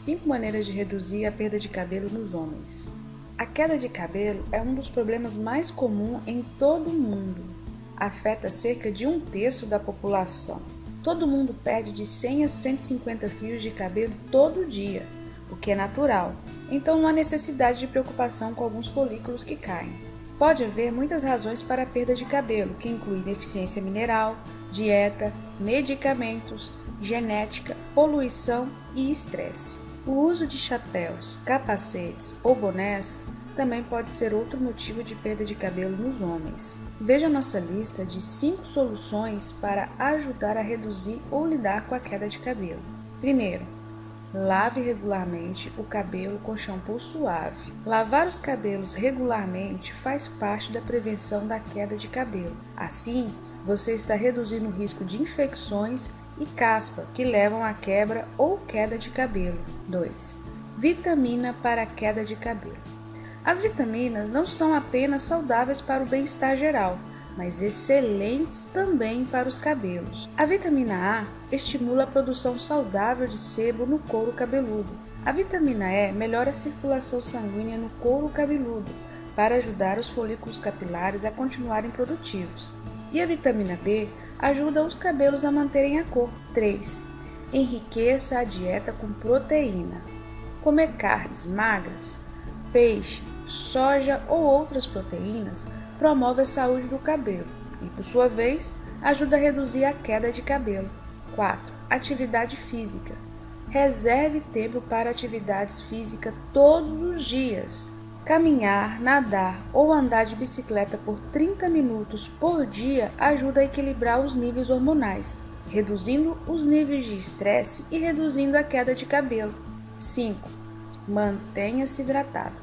5 maneiras de reduzir a perda de cabelo nos homens. A queda de cabelo é um dos problemas mais comuns em todo o mundo. Afeta cerca de um terço da população. Todo mundo perde de 100 a 150 fios de cabelo todo dia, o que é natural, então não há necessidade de preocupação com alguns folículos que caem. Pode haver muitas razões para a perda de cabelo, que incluem deficiência mineral, dieta, medicamentos, genética, poluição e estresse. O uso de chapéus, capacetes ou bonés também pode ser outro motivo de perda de cabelo nos homens. Veja nossa lista de 5 soluções para ajudar a reduzir ou lidar com a queda de cabelo. Primeiro, lave regularmente o cabelo com shampoo suave. Lavar os cabelos regularmente faz parte da prevenção da queda de cabelo. Assim, você está reduzindo o risco de infecções e caspa, que levam à quebra ou queda de cabelo. 2. Vitamina para queda de cabelo. As vitaminas não são apenas saudáveis para o bem-estar geral, mas excelentes também para os cabelos. A vitamina A estimula a produção saudável de sebo no couro cabeludo. A vitamina E melhora a circulação sanguínea no couro cabeludo para ajudar os folículos capilares a continuarem produtivos. E a vitamina B ajuda os cabelos a manterem a cor. 3. Enriqueça a dieta com proteína. Comer carnes magras, peixe, soja ou outras proteínas promove a saúde do cabelo e, por sua vez, ajuda a reduzir a queda de cabelo. 4. Atividade física. Reserve tempo para atividades físicas todos os dias. Caminhar, nadar ou andar de bicicleta por 30 minutos por dia ajuda a equilibrar os níveis hormonais, reduzindo os níveis de estresse e reduzindo a queda de cabelo. 5. Mantenha-se hidratado.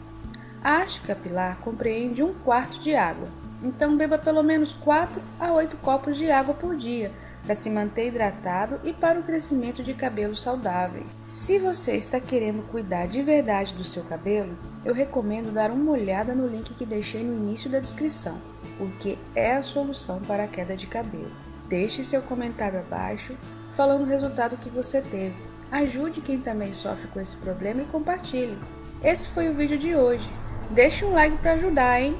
A haste capilar compreende um quarto de água, então beba pelo menos 4 a 8 copos de água por dia para se manter hidratado e para o crescimento de cabelos saudáveis. Se você está querendo cuidar de verdade do seu cabelo, eu recomendo dar uma olhada no link que deixei no início da descrição, porque é a solução para a queda de cabelo. Deixe seu comentário abaixo falando o resultado que você teve. Ajude quem também sofre com esse problema e compartilhe. Esse foi o vídeo de hoje. Deixe um like para ajudar, hein?